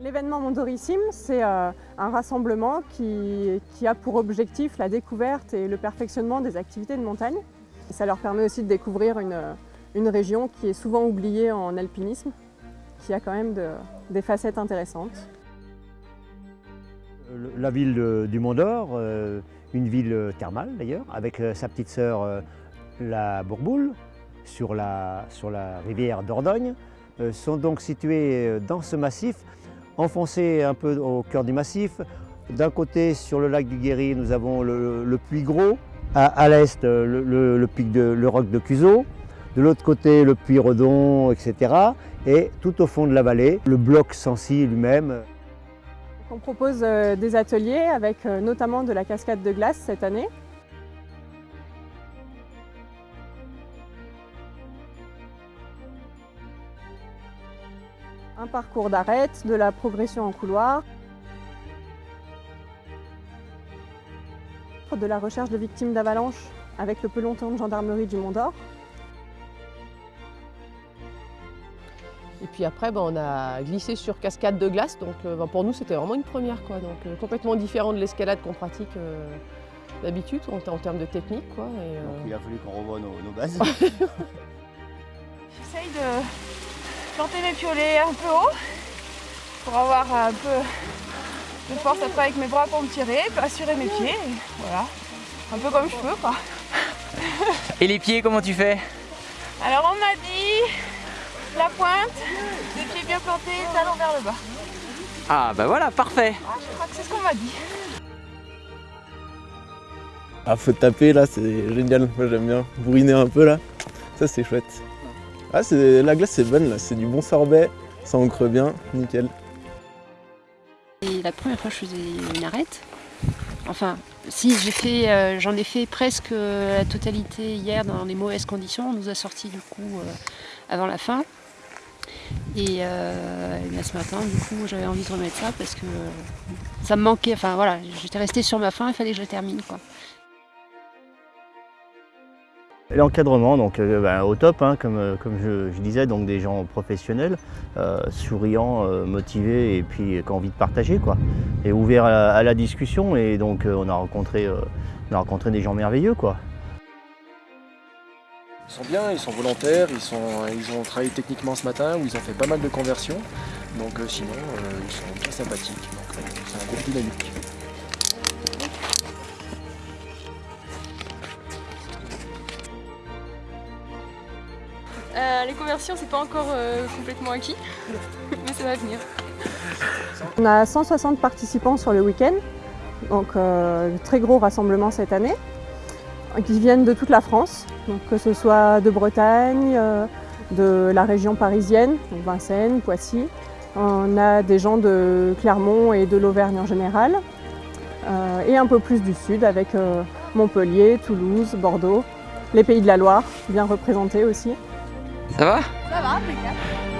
L'événement Mondorissime, c'est euh, un rassemblement qui, a pour objectif la découverte et le perfectionnement des activités de montagne. ça leur permet aussi de découvrir une, région qui est souvent oubliée en alpinisme, qui a quand même des facettes intéressantes. La ville du Mont d'Or, euh, une ville thermale d'ailleurs, avec euh, sa petite sœur la Bourboule, sur la rivière d'Ordogne, sont donc situées dans ce massif enfoncé un peu au cœur du massif. D'un côté, sur le lac du Guéry, nous avons le, Puy Gros. À, l'est, le, pic de, le roc de Cuseau. De l'autre côté, le Puy Redon, etc. Et tout au fond de la vallée, le bloc Sancy lui-même. On propose euh, des ateliers avec euh, notamment de la cascade de glace cette année. Un parcours d'arête, de la progression en couloir, de la recherche de victimes d'avalanche avec le peloton de gendarmerie du Mont d'Or. Et puis après, ben, on a glissé sur cascade de glace, donc euh, ben, pour nous c'était vraiment une première. Quoi. Donc, euh, complètement différent de l'escalade qu'on pratique euh, d'habitude en, termes de technique. Quoi, il a fallu qu'on revoie nos, nos bases. J'essaye de planter mes piolets un peu haut pour avoir un peu de force après avec mes bras pour me tirer, assurer mes pieds. voilà, un peu comme je peux quoi. Et les pieds, comment tu fais? Alors on m'a dit la pointe, les pieds bien plantés, talons vers le bas. Ah bah voilà, parfait. Ah, je crois que c'est ce qu'on m'a dit. Ah faut taper là, c'est génial, moi j'aime bien. Bourriner un peu là, ça c'est chouette. Ah, la glace c'est bonne là, c'est du bon sorbet, ça ancre bien, nickel. Et la première fois je faisais une arête. Enfin, si j'ai fait, euh, j'en ai fait presque la totalité hier dans les mauvaises conditions. On nous a sorti du coup euh, avant la fin. Et, euh, ce matin, du coup, j'avais envie de remettre ça parce que ça me manquait. Enfin voilà, j'étais restée sur ma fin, il fallait que je la termine quoi. L'encadrement, donc euh, ben, au top, hein, comme, euh, je, disais, donc des gens professionnels, euh, souriants, motivés et puis qui ont envie de partager, quoi, et ouverts à, la discussion. Et donc on a rencontré, on a rencontré des gens merveilleux, quoi. Ils sont bien, ils sont volontaires, ils ont travaillé techniquement ce matin, où ils ont fait pas mal de conversions. Donc sinon, ils sont très sympathiques. Donc c'est un groupe dynamique. Euh, les conversions, c'est pas encore euh, complètement acquis, mais ça va venir. On a 160 participants sur le week-end, donc euh, très gros rassemblement cette année, qui viennent de toute la France, donc que ce soit de Bretagne, de la région parisienne, donc Vincennes, Poissy. On a des gens de Clermont et de l'Auvergne en général, et un peu plus du sud avec Montpellier, Toulouse, Bordeaux, les pays de la Loire, bien représentés aussi. Ça va? Ça va, impeccable.